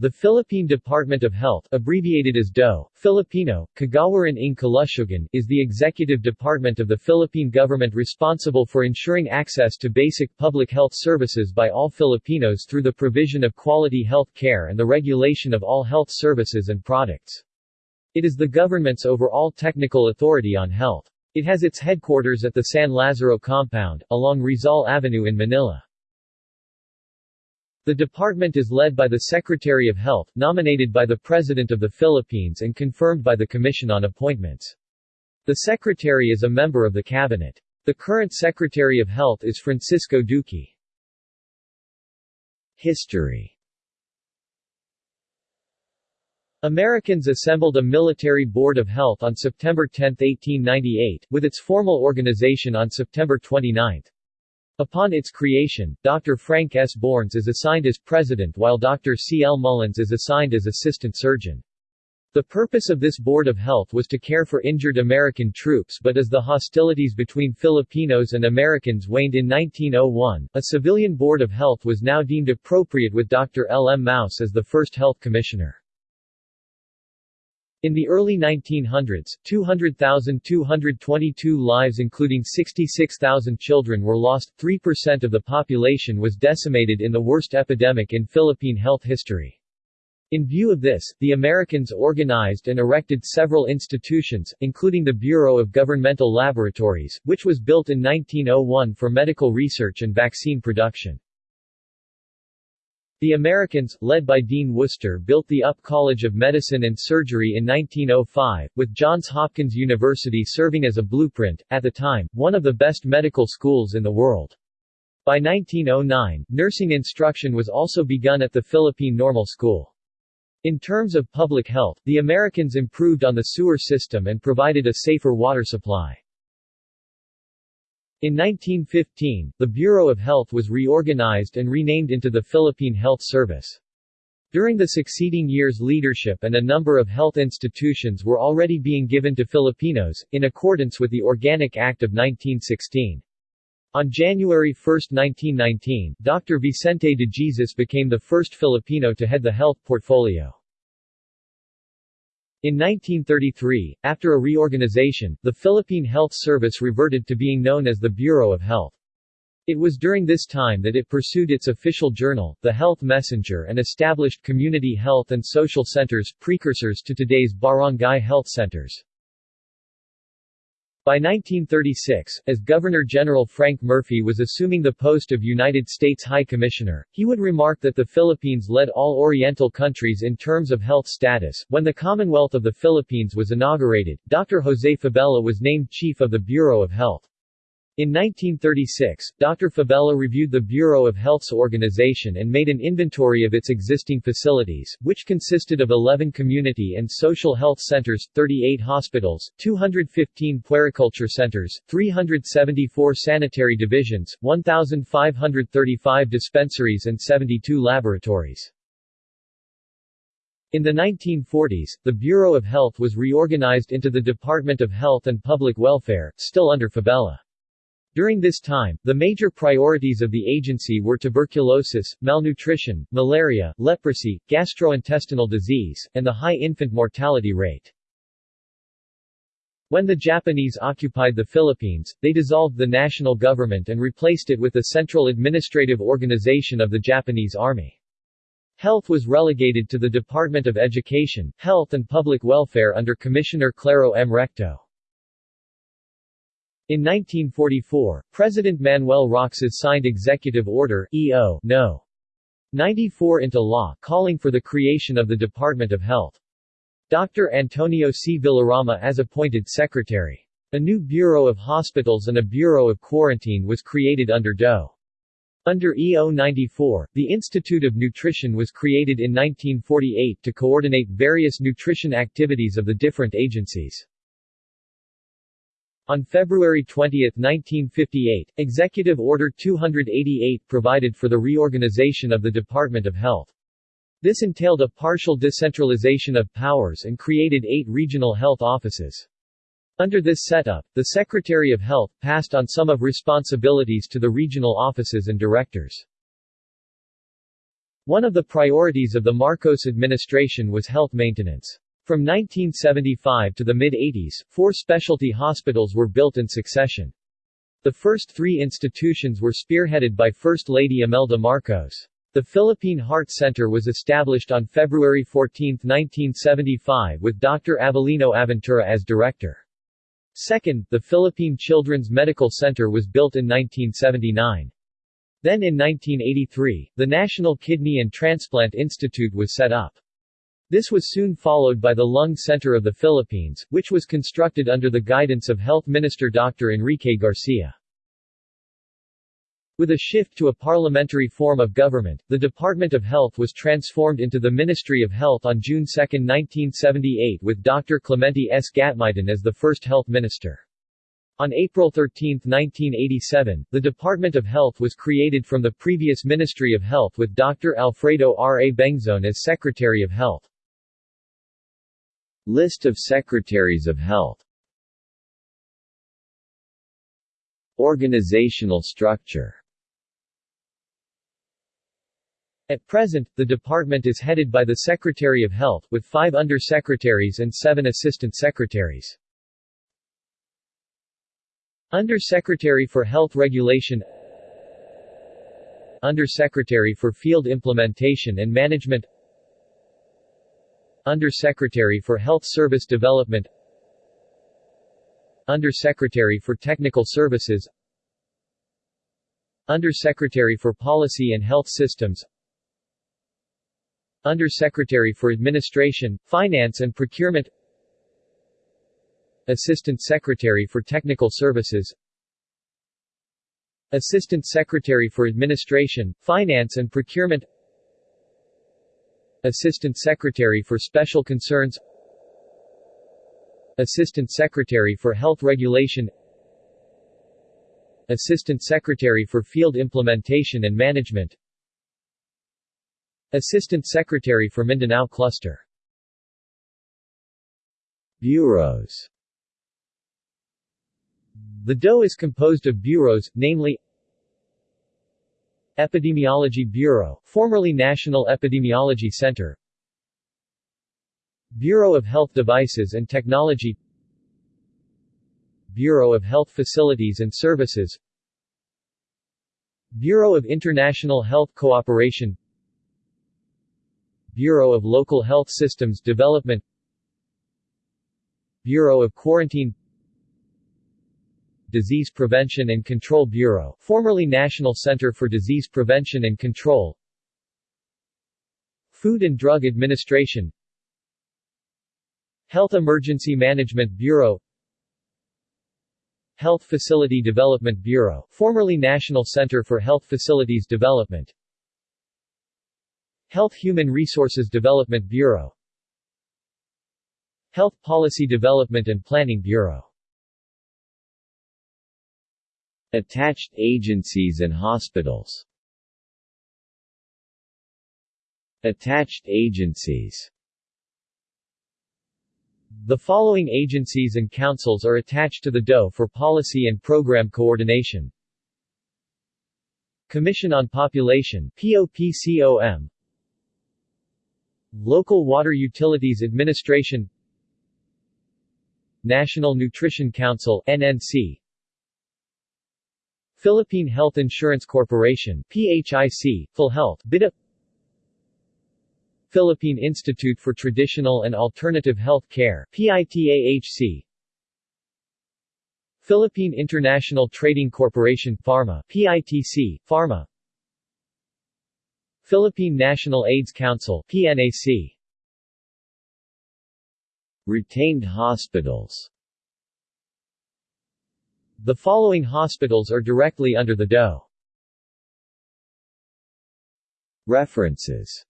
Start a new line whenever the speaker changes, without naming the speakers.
The Philippine Department of Health abbreviated as DOE, Filipino, Kagawaran ng Kalusugan, is the executive department of the Philippine government responsible for ensuring access to basic public health services by all Filipinos through the provision of quality health care and the regulation of all health services and products. It is the government's overall technical authority on health. It has its headquarters at the San Lazaro compound, along Rizal Avenue in Manila. The department is led by the Secretary of Health, nominated by the President of the Philippines and confirmed by the Commission on Appointments. The Secretary is a member of the Cabinet. The current Secretary of Health is Francisco Duque. History Americans assembled a military board of health on September 10, 1898, with its formal organization on September 29. Upon its creation, Dr. Frank S. Bourns is assigned as president while Dr. C. L. Mullins is assigned as assistant surgeon. The purpose of this Board of Health was to care for injured American troops but as the hostilities between Filipinos and Americans waned in 1901, a civilian Board of Health was now deemed appropriate with Dr. L. M. Maus as the first health commissioner. In the early 1900s, 200,222 lives including 66,000 children were lost, 3% of the population was decimated in the worst epidemic in Philippine health history. In view of this, the Americans organized and erected several institutions, including the Bureau of Governmental Laboratories, which was built in 1901 for medical research and vaccine production. The Americans, led by Dean Worcester built the UP College of Medicine and Surgery in 1905, with Johns Hopkins University serving as a blueprint, at the time, one of the best medical schools in the world. By 1909, nursing instruction was also begun at the Philippine Normal School. In terms of public health, the Americans improved on the sewer system and provided a safer water supply. In 1915, the Bureau of Health was reorganized and renamed into the Philippine Health Service. During the succeeding years leadership and a number of health institutions were already being given to Filipinos, in accordance with the Organic Act of 1916. On January 1, 1919, Dr. Vicente de Jesus became the first Filipino to head the health portfolio. In 1933, after a reorganization, the Philippine Health Service reverted to being known as the Bureau of Health. It was during this time that it pursued its official journal, The Health Messenger and established community health and social centers, precursors to today's barangay health centers. By 1936, as Governor-General Frank Murphy was assuming the post of United States High Commissioner, he would remark that the Philippines led all Oriental countries in terms of health status. When the Commonwealth of the Philippines was inaugurated, Dr. Jose Fabella was named Chief of the Bureau of Health. In 1936, Dr. Fabella reviewed the Bureau of Health's organization and made an inventory of its existing facilities, which consisted of 11 community and social health centers, 38 hospitals, 215 puericulture centers, 374 sanitary divisions, 1,535 dispensaries and 72 laboratories. In the 1940s, the Bureau of Health was reorganized into the Department of Health and Public Welfare, still under Fabella. During this time, the major priorities of the agency were tuberculosis, malnutrition, malaria, leprosy, gastrointestinal disease, and the high infant mortality rate. When the Japanese occupied the Philippines, they dissolved the national government and replaced it with the central administrative organization of the Japanese Army. Health was relegated to the Department of Education, Health and Public Welfare under Commissioner Claro M. Recto. In 1944, President Manuel Roxas signed Executive Order EO No. 94 into law, calling for the creation of the Department of Health. Dr. Antonio C. Villarama as appointed secretary. A new Bureau of Hospitals and a Bureau of Quarantine was created under DOE. Under EO 94, the Institute of Nutrition was created in 1948 to coordinate various nutrition activities of the different agencies. On February 20, 1958, Executive Order 288 provided for the reorganization of the Department of Health. This entailed a partial decentralization of powers and created eight regional health offices. Under this setup, the Secretary of Health passed on some of responsibilities to the regional offices and directors. One of the priorities of the Marcos administration was health maintenance. From 1975 to the mid-80s, four specialty hospitals were built in succession. The first three institutions were spearheaded by First Lady Imelda Marcos. The Philippine Heart Center was established on February 14, 1975 with Dr. Avelino Aventura as director. Second, the Philippine Children's Medical Center was built in 1979. Then in 1983, the National Kidney and Transplant Institute was set up. This was soon followed by the Lung Center of the Philippines, which was constructed under the guidance of Health Minister Dr. Enrique Garcia. With a shift to a parliamentary form of government, the Department of Health was transformed into the Ministry of Health on June 2, 1978 with Dr. Clemente S. Gatmaitan as the first health minister. On April 13, 1987, the Department of Health was created from the previous Ministry of Health with Dr. Alfredo R. A. Bengzon as Secretary of Health. List of Secretaries of Health. Organizational structure. At present, the department is headed by the Secretary of Health, with five undersecretaries and seven assistant secretaries. Undersecretary for Health Regulation. Undersecretary for Field Implementation and Management Undersecretary for Health Service Development. Undersecretary for Technical Services. Undersecretary for Policy and Health Systems. Undersecretary for Administration, Finance and Procurement. Assistant Secretary for Technical Services. Assistant Secretary for Administration, Finance and Procurement Assistant Secretary for Special Concerns Assistant Secretary for Health Regulation Assistant Secretary for Field Implementation and Management Assistant Secretary for Mindanao Cluster Bureaus The DOE is composed of bureaus, namely Epidemiology Bureau, formerly National Epidemiology Center. Bureau of Health Devices and Technology. Bureau of Health Facilities and Services. Bureau of International Health Cooperation. Bureau of Local Health Systems Development. Bureau of Quarantine Disease Prevention and Control Bureau, formerly National Center for Disease Prevention and Control. Food and Drug Administration. Health Emergency Management Bureau. Health Facility Development Bureau, formerly National Center for Health Facilities Development. Health Human Resources Development Bureau. Health Policy Development and Planning Bureau Attached agencies and hospitals. Attached agencies. The following agencies and councils are attached to the DOE for policy and program coordination. Commission on Population POPCOM Local Water Utilities Administration. National Nutrition Council NNC Philippine Health Insurance Corporation PHIC, PhilHealth BIDA Philippine Institute for Traditional and Alternative Health Care PITAHC Philippine International Trading Corporation Pharma PITC, Pharma. Philippine National AIDS Council PNAC Retained hospitals the following hospitals are directly under the DOE. References